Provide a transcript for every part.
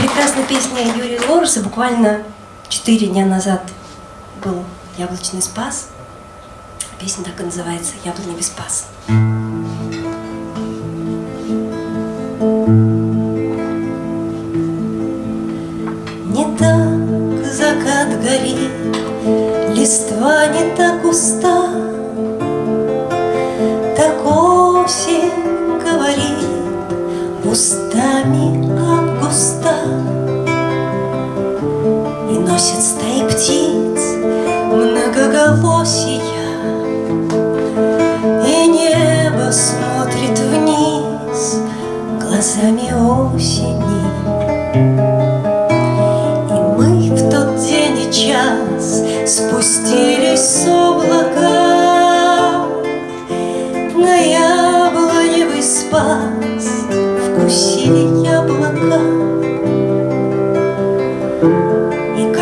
прекрасная песня Юрия Лоруса. Буквально четыре дня назад был яблочный спас. Песня так и называется «Яблоневый спас». Не так закат горит, листва не так уста, Так осень говорит устами августа носит стаи птиц многоголосия И небо смотрит вниз глазами осени. И мы в тот день и час спустились с облака. На яблоневый спас вкусили яблока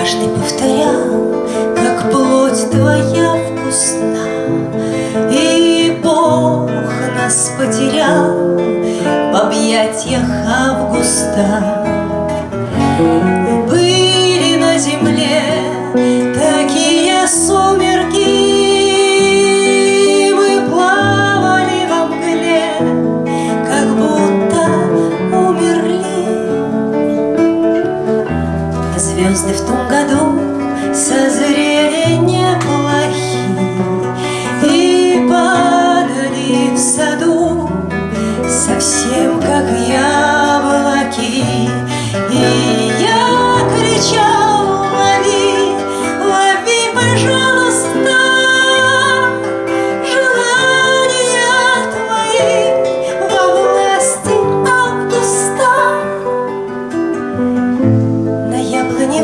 Каждый повторял, как плоть твоя вкусна. И Бог нас потерял в объятиях августа Звезды в том году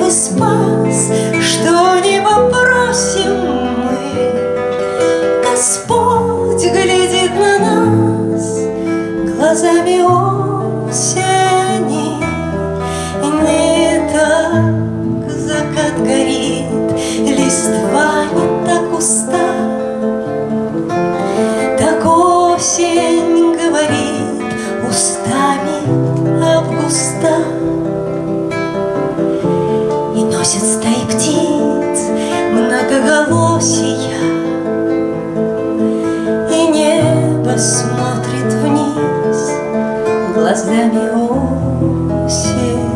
яблоневый спас, что не попросим мы. Господь глядит на нас глазами многоголосия И небо смотрит вниз глазами осени.